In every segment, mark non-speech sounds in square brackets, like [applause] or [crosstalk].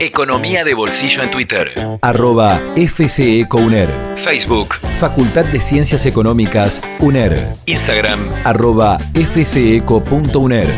Economía de Bolsillo en Twitter. Arroba FCECOUNER. Facebook. Facultad de Ciencias Económicas UNER. Instagram. Arroba FCECO.UNER.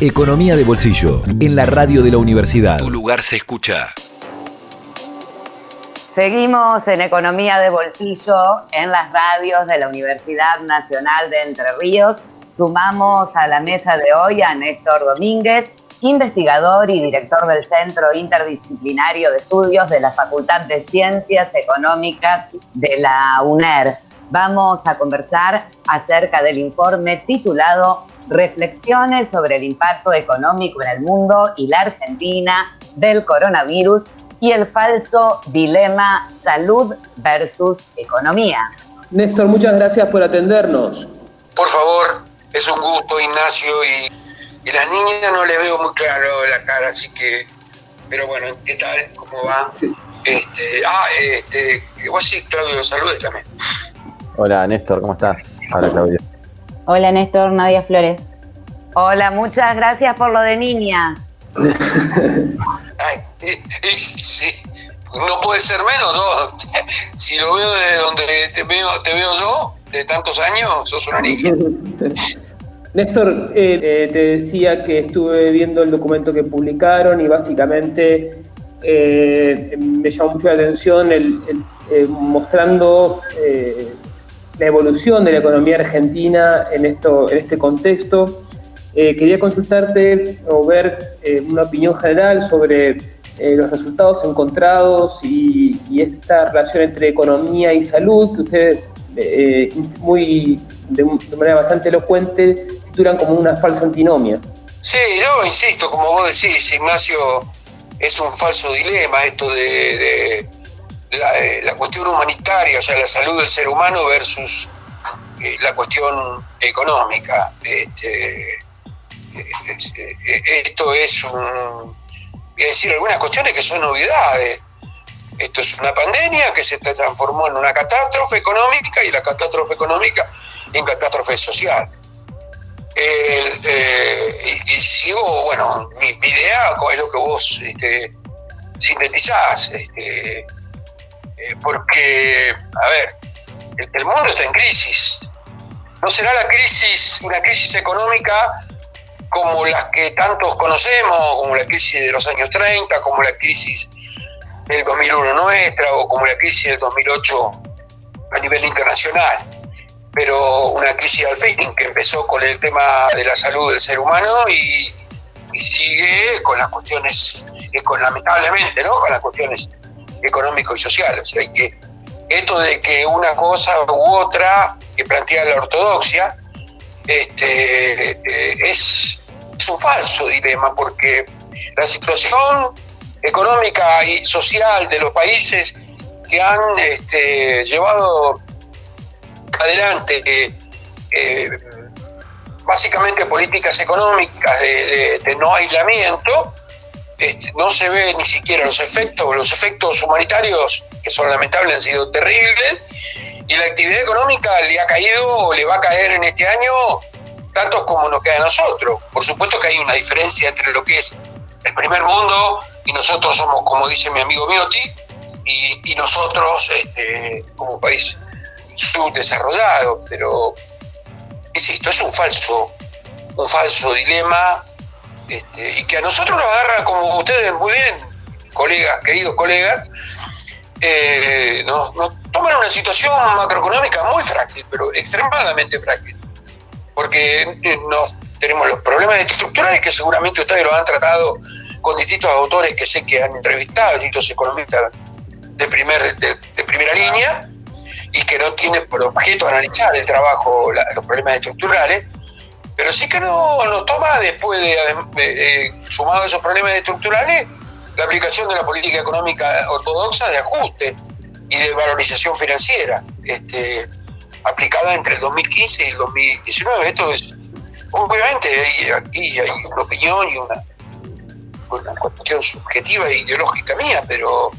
Economía de Bolsillo. En la radio de la universidad. Tu lugar se escucha. Seguimos en Economía de Bolsillo en las radios de la Universidad Nacional de Entre Ríos. Sumamos a la mesa de hoy a Néstor Domínguez, investigador y director del Centro Interdisciplinario de Estudios de la Facultad de Ciencias Económicas de la UNER. Vamos a conversar acerca del informe titulado Reflexiones sobre el impacto económico en el mundo y la Argentina del coronavirus y el falso dilema salud versus economía. Néstor, muchas gracias por atendernos. Por favor, es un gusto, Ignacio, y, las niñas no les veo muy claro la cara, así que, pero bueno, ¿qué tal? ¿Cómo va? Este, ah, este, vos sí, Claudio, saludes también. Hola, Néstor, ¿cómo estás? Hola, Claudio. Hola, Néstor, Nadia Flores. Hola, muchas gracias por lo de niñas. [laughs] Ay, sí, no puede ser menos, ¿no? [laughs] Si lo veo de donde te veo, te veo yo, de tantos años, sos una niña. [laughs] Néstor, eh, eh, te decía que estuve viendo el documento que publicaron y básicamente eh, me llamó mucho la atención el, mostrando la evolución de la economía argentina en, esto, en este contexto. quería consultarte o ver una opinión general sobre los resultados encontrados y, esta relación entre economía y salud que ustedes eh, muy, de, manera bastante elocuente, como una falsa antinomia. Sí, yo insisto, como vos decís, Ignacio, es un falso dilema esto de, eh, la, cuestión humanitaria, o sea, la salud del ser humano versus eh, la cuestión económica. Este, esto es un, voy a decir algunas cuestiones que son novedades. Esto es una pandemia que se transformó en una catástrofe económica y la catástrofe económica en catástrofe social. Eh, y, sigo, bueno, mi, idea es lo que vos este, sintetizás, este, eh, porque, a ver, el, mundo está en crisis. No será la crisis, una crisis económica como las que tantos conocemos, como la crisis de los años 30, como la crisis del 2001 nuestra o como la crisis del 2008 a nivel internacional, pero una crisis al fin que empezó con el tema de la salud del ser humano y, sigue con las cuestiones, con, lamentablemente, ¿no? con las cuestiones económico y sociales. hay que esto de que una cosa u otra que plantea la ortodoxia este, eh, es, es un falso dilema porque la situación económica y social de los países que han este, llevado adelante eh, básicamente políticas económicas de, no aislamiento, este, no se ve ni siquiera los efectos, los efectos humanitarios, que son lamentables, han sido terribles, y la actividad económica le ha caído o le va a caer en este año tantos como nos queda a nosotros. Por supuesto que hay una diferencia entre lo que es el primer mundo y nosotros somos, como dice mi amigo Miotti, y, nosotros este, como país subdesarrollado, pero insisto, es un falso, un falso dilema este, y que a nosotros nos agarra, como ustedes muy bien, colegas, queridos colegas, eh, nos, toman una situación macroeconómica muy frágil, pero extremadamente frágil, porque eh, nos, tenemos los problemas estructurales que seguramente ustedes lo han tratado con distintos autores que sé que han entrevistado, distintos economistas de, primer, de, primera línea, y que no tienen por objeto analizar el trabajo, los problemas estructurales, pero sí que no nos toma después de, sumado a esos problemas estructurales, la aplicación de la política económica ortodoxa de ajuste y de valorización financiera, este, aplicada entre el 2015 y el 2019. Esto es, obviamente, aquí hay una opinión y una, una cuestión subjetiva e ideológica mía, pero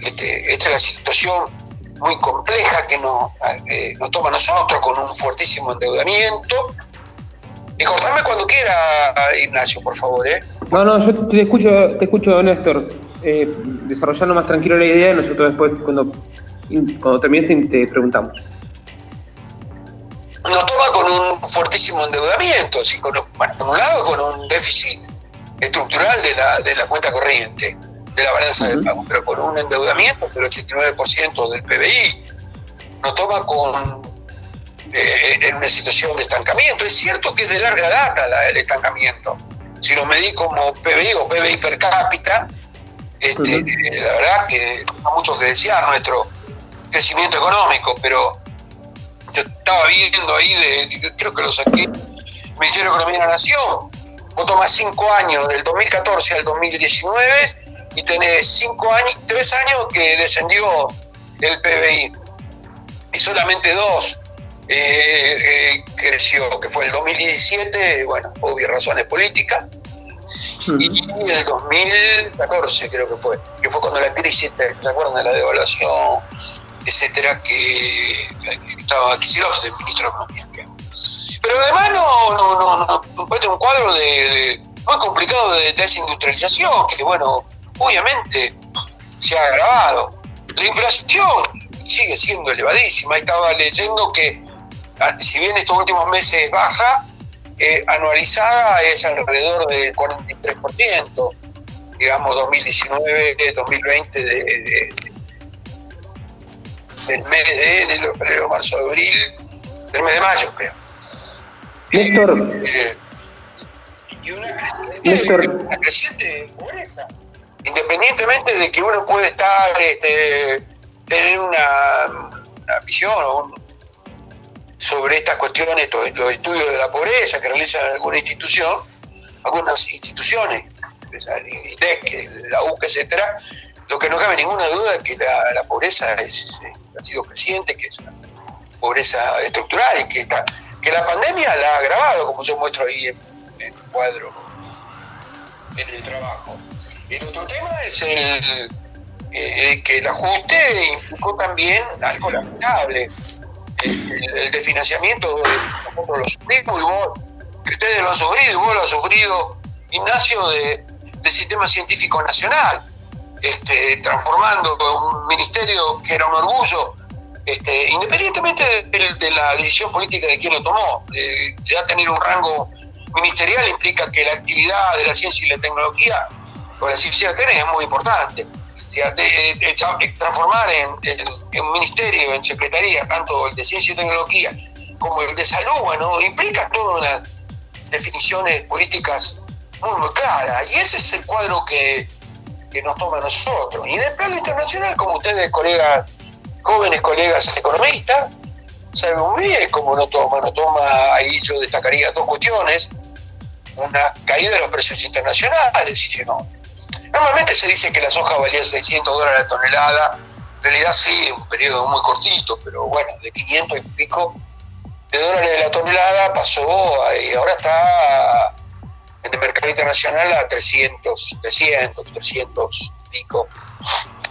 este, esta es la situación muy compleja que nos, eh, nos toma a nosotros con un fuertísimo endeudamiento. Y cortame cuando quiera, Ignacio, por favor. ¿eh? No, no, yo te escucho, te escucho Néstor, eh, desarrollando más tranquilo la idea y nosotros después cuando, cuando termines te preguntamos. Nos toma con un fuertísimo endeudamiento, así con, bueno, por un lado con un déficit estructural de la, de la cuenta corriente, de la balanza de pago, pero con un endeudamiento del 89% del PBI. Nos toma con eh, en una situación de estancamiento. Es cierto que es de larga data el estancamiento. Si lo medí como PBI o PBI per cápita, este, eh, la verdad que no mucho que desear nuestro crecimiento económico, pero yo estaba viendo ahí, de, creo que lo saqué, Ministerio de Economía de la Nación, vos tomás cinco años, del 2014 al 2019, y tenés cinco años, tres años que descendió el PBI, y solamente dos eh, eh, creció, que fue el 2017, bueno, obvias razones políticas, y el 2014 creo que fue, que fue cuando la crisis, ¿se acuerdan de la devaluación, etcétera, que, estaba Kicillof de ministro de Economía? Pero además no, no, no, no, un cuadro de, muy complicado de desindustrialización, que bueno, obviamente se ha agravado. La inflación sigue siendo elevadísima. Estaba leyendo que Ah, si bien estos últimos meses baja, eh, anualizada es alrededor del 43%, digamos 2019, 2020, de, del mes de enero, febrero, marzo, abril, del mes de mayo, creo. Néstor. Eh, y una creciente, una creciente pobreza. Independientemente de que uno puede estar, este, tener una, visión sobre estas cuestiones, los estudios de la pobreza que realiza alguna institución, algunas instituciones, IDEC, la UCA, etcétera, lo que no cabe ninguna duda es que la, pobreza es, eh, ha sido creciente, que es una pobreza estructural y que está, que la pandemia la ha agravado, como yo muestro ahí en, el cuadro, en el trabajo. El otro tema es el, eh, que el ajuste implicó también algo lamentable, el, de financiamiento, nosotros lo sufrimos y vos, ustedes lo han sufrido y vos lo has sufrido, Ignacio, de, Sistema Científico Nacional, este, transformando un ministerio que era un orgullo, este, independientemente de, la decisión política de quien lo tomó, ya tener un rango ministerial implica que la actividad de la ciencia y la tecnología, con la ciencia es muy importante transformar en, un ministerio, en secretaría, tanto el de ciencia y tecnología como el de salud, implica todas unas definiciones políticas muy, muy claras. Y ese es el cuadro que, nos toma a nosotros. Y en el plano internacional, como ustedes, colegas, jóvenes colegas economistas, saben muy bien cómo no toma. No toma, ahí yo destacaría dos cuestiones. Una caída de los precios internacionales, si no, Normalmente se dice que la soja valía 600 dólares la tonelada, en realidad sí, un periodo muy cortito, pero bueno, de 500 y pico de dólares de la tonelada pasó y ahora está en el mercado internacional a 300, 300, 300 y pico.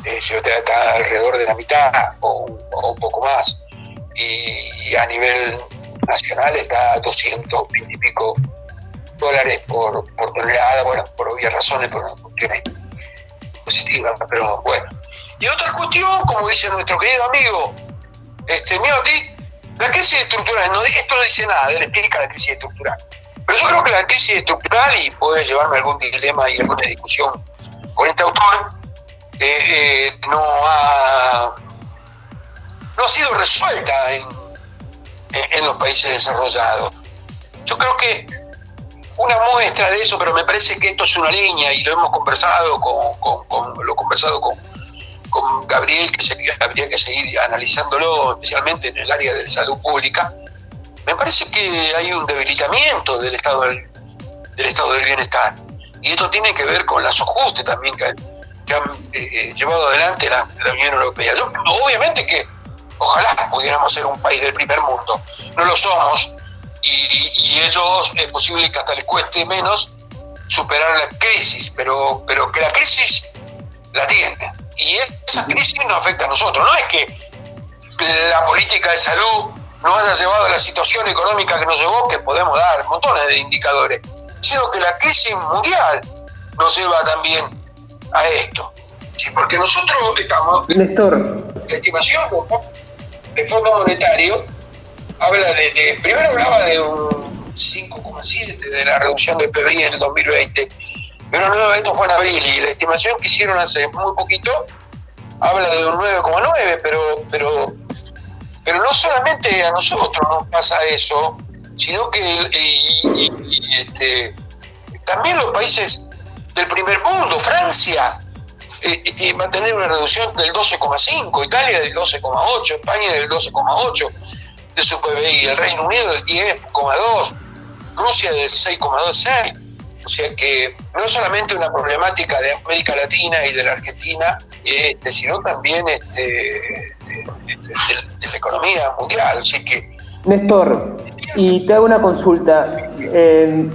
Eh, está alrededor de la mitad o, un poco más. Y, a nivel nacional está a 220 y pico dólares por, tonelada, bueno, por obvias razones, por cuestiones positivas, pero bueno. Y otra cuestión, como dice nuestro querido amigo, este, Miotti, la crisis estructural, no, esto no dice nada, él explica la crisis estructural. Pero yo creo que la crisis estructural, y puede llevarme algún dilema y alguna discusión con este autor, eh, eh, no, ha, no ha sido resuelta en, en los países desarrollados. Yo creo que una muestra de eso, pero me parece que esto es una línea y lo hemos conversado con, lo conversado con, con Gabriel, que habría que seguir analizándolo, especialmente en el área de salud pública. Me parece que hay un debilitamiento del estado del, estado del bienestar. Y esto tiene que ver con las ajustes también que, han eh, llevado adelante la, la Unión Europea. obviamente que ojalá pudiéramos ser un país del primer mundo. No lo somos, y, ellos es posible que hasta les cueste menos superar la crisis, pero, pero que la crisis la tiene. Y esa crisis nos afecta a nosotros. No es que la política de salud nos haya llevado a la situación económica que nos llevó, que podemos dar montones de indicadores, sino que la crisis mundial nos lleva también a esto. Sí, porque nosotros estamos... Néstor. La estimación del Fondo Monetario habla de, primero hablaba de un 5,7 de la reducción del PBI en el 2020, pero no, esto fue en abril y la estimación que hicieron hace muy poquito habla de un 9,9, pero, pero, pero no solamente a nosotros nos pasa eso, sino que este, también los países del primer mundo, Francia, eh, va a tener una reducción del 12,5, Italia del 12,8, España del 12,8 de su PBI, el Reino Unido del 10,2, Rusia del 6,26. O sea que no solamente una problemática de América Latina y de la Argentina, este, sino también este, de, la economía mundial. Así que. Néstor, y te hago una consulta. Eh,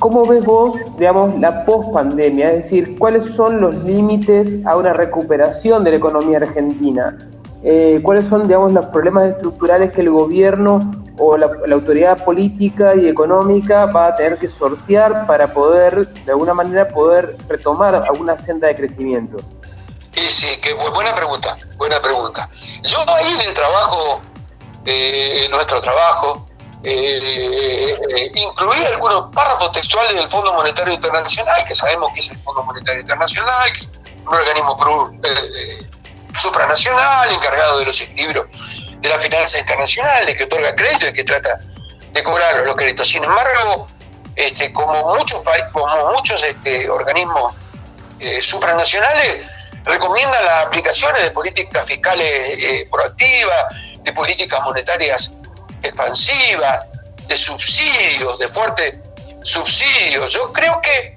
¿Cómo ves vos, digamos, la post-pandemia? Es decir, ¿cuáles son los límites a una recuperación de la economía argentina? Eh, ¿Cuáles son, digamos, los problemas estructurales que el gobierno o la, autoridad política y económica va a tener que sortear para poder, de alguna manera, poder retomar alguna senda de crecimiento? Sí, sí, qué buena pregunta, buena pregunta. Yo ahí en el trabajo, eh, en nuestro trabajo, eh, eh, incluir algunos párrafos textuales del Fondo Monetario Internacional, que sabemos que es el Fondo Monetario Internacional, un organismo supranacional encargado de los equilibrios de la finanza internacional, de que otorga crédito y que trata de cobrar los créditos. Sin embargo, este, como muchos como muchos este, organismos supranacionales recomiendan las aplicaciones de políticas fiscales proactivas, de políticas monetarias expansivas, de subsidios, de fuertes subsidios. Yo creo que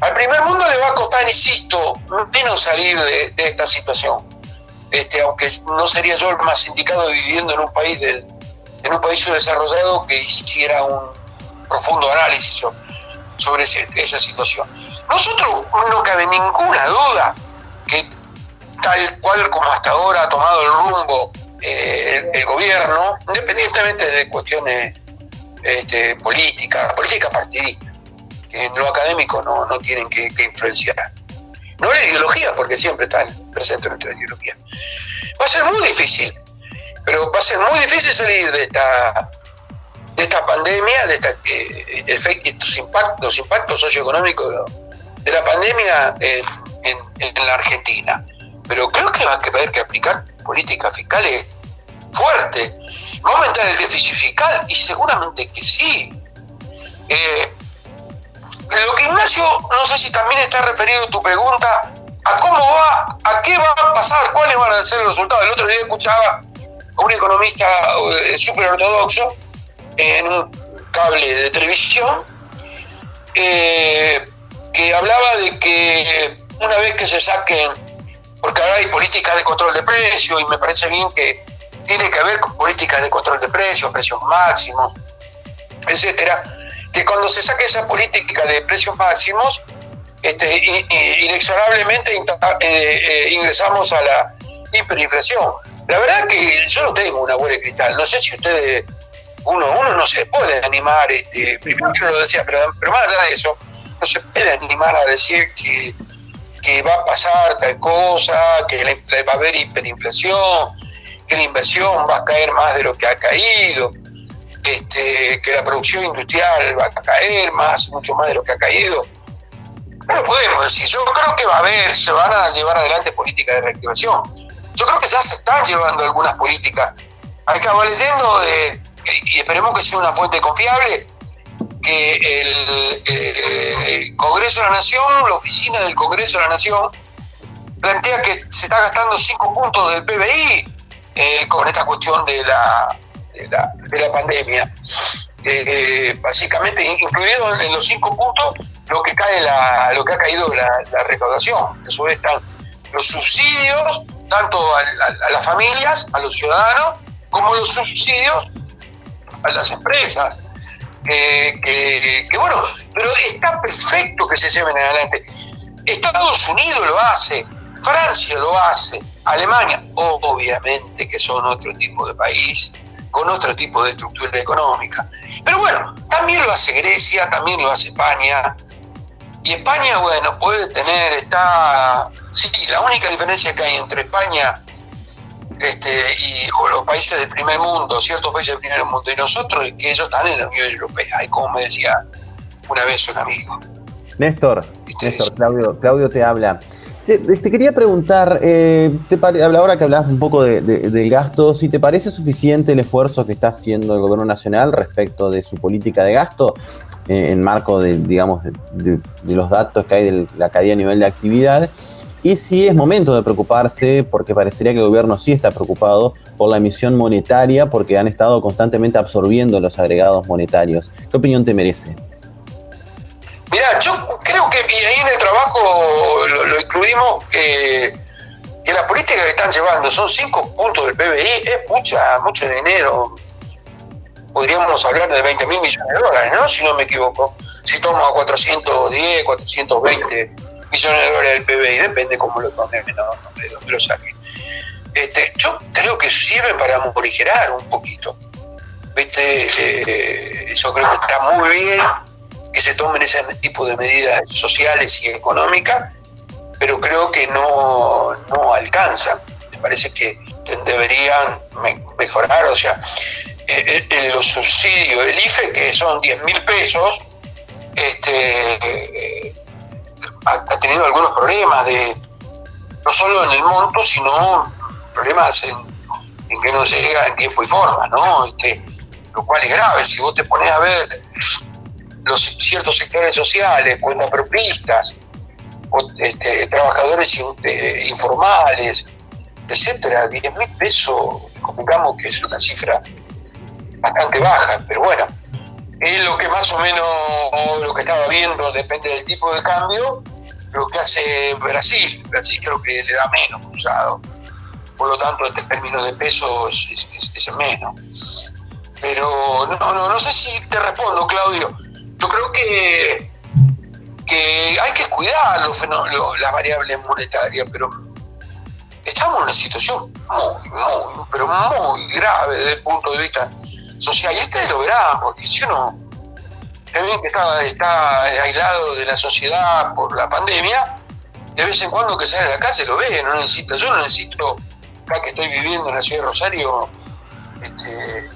al primer mundo le va a costar, insisto, menos salir de, esta situación. Este, aunque no sería yo el más indicado viviendo en un país del, en un país subdesarrollado que hiciera un profundo análisis sobre esa situación. Nosotros no cabe ninguna duda que tal cual como hasta ahora ha tomado el rumbo eh, el, gobierno, independientemente de cuestiones este, políticas, políticas partidistas, que en lo académico no, no tienen que, influenciar. No la ideología, porque siempre están presentes nuestra ideología. Va a ser muy difícil, pero va a ser muy difícil salir de esta de esta pandemia, de eh, estos impactos, los impactos socioeconómicos de, la pandemia en, en, la Argentina. Pero creo que va a haber que aplicar políticas fiscales fuertes. ¿Va a aumentar el déficit fiscal? Y seguramente que sí. Eh, lo que Ignacio, no sé si también está referido tu pregunta a cómo va, a qué va a pasar, cuáles van a ser los resultados. El otro día escuchaba a un economista eh, súper ortodoxo en un cable de televisión eh, que hablaba de que una vez que se saquen porque ahora hay políticas de control de precios y me parece bien que tiene que haber con políticas de control de precios, precios máximos, etcétera, que cuando se saque esa política de precios máximos, este, inexorablemente eh, eh, ingresamos a la hiperinflación. La verdad que yo no tengo una bola de cristal, no sé si ustedes, uno, uno no se puede animar, este, primero que lo decía, pero, más allá de eso, no se puede animar a decir que que va a pasar tal cosa, que va a haber hiperinflación, que la inversión va a caer más de lo que ha caído, este, que la producción industrial va a caer más, mucho más de lo que ha caído. No podemos decir. Yo creo que va a haber, se van a llevar adelante políticas de reactivación. Yo creo que ya se están llevando algunas políticas. Estaba leyendo de, y esperemos que sea una fuente confiable, que el, Congreso de la Nación, la oficina del Congreso de la Nación, plantea que se está gastando 5 puntos del PBI eh, con esta cuestión de la, de la, pandemia. Eh, básicamente, incluido en los 5 puntos, lo que, cae la, lo que ha caído la, la recaudación. Eso están los subsidios, tanto a, a las familias, a los ciudadanos, como los subsidios a las empresas que, bueno, pero está perfecto que se lleven adelante. Estados Unidos lo hace, Francia lo hace, Alemania, obviamente que son otro tipo de país, con otro tipo de estructura económica. Pero bueno, también lo hace Grecia, también lo hace España, Y España, bueno, puede tener, está, sí, la única diferencia que hay entre España este, y los países del primer mundo, ciertos países del primer mundo y nosotros, es que ellos están en la Unión Europea. Y como me decía una vez un amigo. Néstor, Néstor, Claudio, Claudio te habla. Te quería preguntar, eh, te ahora que hablabas un poco de, del gasto, si te parece suficiente el esfuerzo que está haciendo el gobierno nacional respecto de su política de gasto eh, en marco de, digamos, de, los datos que hay de la caída a nivel de actividad, y si es momento de preocuparse, porque parecería que el gobierno sí está preocupado por la emisión monetaria, porque han estado constantemente absorbiendo los agregados monetarios. ¿Qué opinión te merece? Mira, yo creo que ahí en el trabajo lo, incluimos que, que la política que están llevando son cinco puntos del PBI, es mucha, mucho dinero. Podríamos hablar de 20 mil millones de dólares, ¿no? Si no me equivoco. Si tomo a 410, 420 millones de dólares del PBI, depende cómo lo tomen, no, de dónde lo saquen. Este, yo creo que sirve para morigerar un poquito. ¿Viste? Eh, eso creo que está muy bien que se tomen ese tipo de medidas sociales y económicas, pero creo que no, no alcanzan. Me parece que deberían mejorar, o sea, eh, eh, los subsidios del IFE, que son 10 mil pesos, este, eh, ha, tenido algunos problemas de no solo en el monto, sino problemas en, que no se llega en tiempo y forma, ¿no? Este, lo cual es grave. Si vos te pones a ver los ciertos sectores sociales, cuentapropistas, este, trabajadores eh, informales, etcétera, 10 mil pesos, digamos que es una cifra bastante baja, pero bueno, es lo que más o menos lo que estaba viendo, depende del tipo de cambio, lo que hace Brasil. Brasil creo que le da menos cruzado, por lo tanto, en términos de pesos es, es menos. Pero no, no, no sé si te respondo, Claudio yo creo que, que hay que cuidar los las variables monetarias, pero estamos en una situación muy, muy, pero muy grave desde el punto de vista social. Y ustedes lo verán, porque si uno también que está, está aislado de la sociedad por la pandemia, de vez en cuando que sale a la calle lo ve, no necesita, yo no necesito, acá que estoy viviendo en la ciudad de Rosario, este,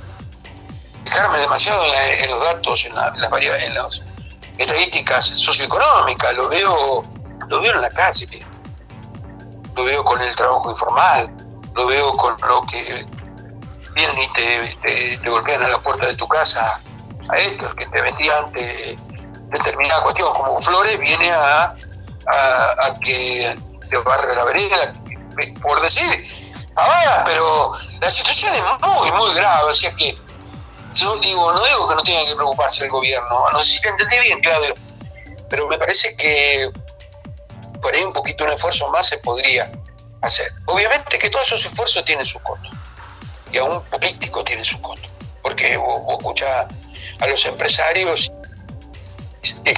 fijarme demasiado en, los datos, en, las en las estadísticas socioeconómicas, lo veo, lo veo en la calle, lo veo con el trabajo informal, lo veo con lo que vienen y te, golpean a la puerta de tu casa a esto, el que te vendía antes determinada cuestión, como Flores viene a, a, que te barre la vereda, por decir, ahora, pero la situación es muy, muy grave, o sea que yo digo, no digo que no tenga que preocuparse el gobierno, no sé si te entendí bien, Claudio, pero me parece que por ahí un poquito un esfuerzo más se podría hacer. Obviamente que todos esos esfuerzos tienen su costo, y a un político tiene su costo, porque vos, escuchás a los empresarios de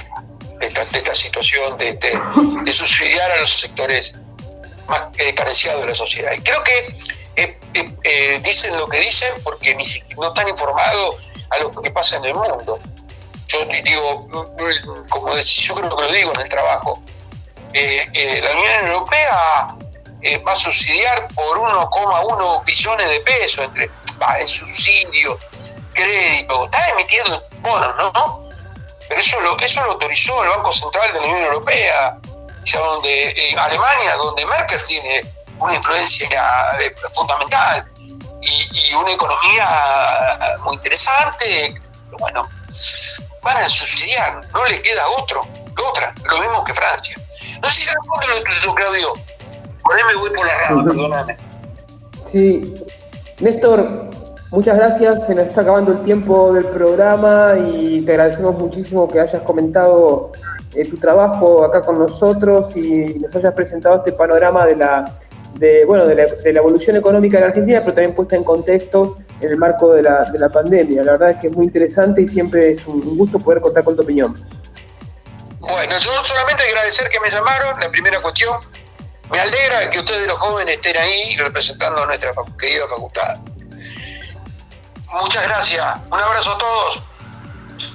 esta, situación de, de, subsidiar a los sectores más eh, carenciados de la sociedad. Y creo que eh, eh, eh, dicen lo que dicen porque ni no están informados a lo que pasa en el mundo. Yo digo, como yo creo que lo digo en el trabajo, la Unión Europea va a subsidiar por 1,1 billones de pesos entre va, subsidio, crédito, está emitiendo bonos, ¿no? Pero eso lo, eso lo autorizó el Banco Central de la Unión Europea, ya donde Alemania, donde Merkel tiene una influencia eh, fundamental y, una economía muy interesante. Bueno, van a subsidiar, no le queda otro, otra, lo mismo que Francia. No sé si se responde lo tuyo, Claudio. Por ahí me voy por la rama, perdóname. Sí, Néstor, muchas gracias. Se nos está acabando el tiempo del programa y te agradecemos muchísimo que hayas comentado eh, tu trabajo acá con nosotros y nos hayas presentado este panorama de la de, bueno, de la, evolución económica de la Argentina, pero también puesta en contexto en el marco de la, de la pandemia. La verdad es que es muy interesante y siempre es un gusto poder contar con tu opinión. Bueno, yo solamente agradecer que me llamaron, la primera cuestión. Me alegra que ustedes los jóvenes estén ahí representando a nuestra querida facultad. Muchas gracias. Un abrazo a todos.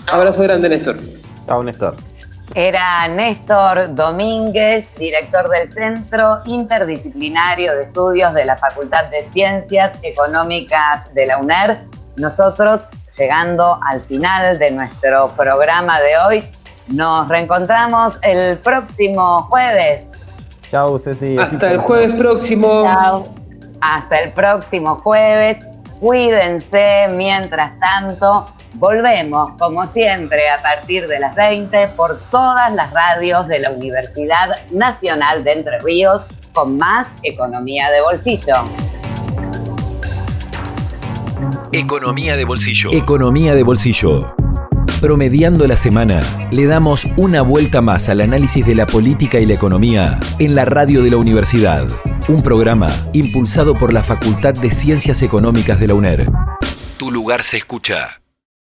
Abrazo grande, Néstor. Chao, Néstor. Era Néstor Domínguez, director del Centro Interdisciplinario de Estudios de la Facultad de Ciencias Económicas de la UNER. Nosotros, llegando al final de nuestro programa de hoy, nos reencontramos el próximo jueves. Chau, Ceci. Hasta el jueves próximo. Chao. Hasta el próximo jueves. Cuídense mientras tanto. Volvemos, como siempre, a partir de las 20 por todas las radios de la Universidad Nacional de Entre Ríos con más economía de bolsillo. Economía de bolsillo. Economía de bolsillo. Promediando la semana, le damos una vuelta más al análisis de la política y la economía en la radio de la universidad. Un programa impulsado por la Facultad de Ciencias Económicas de la UNER. Tu lugar se escucha.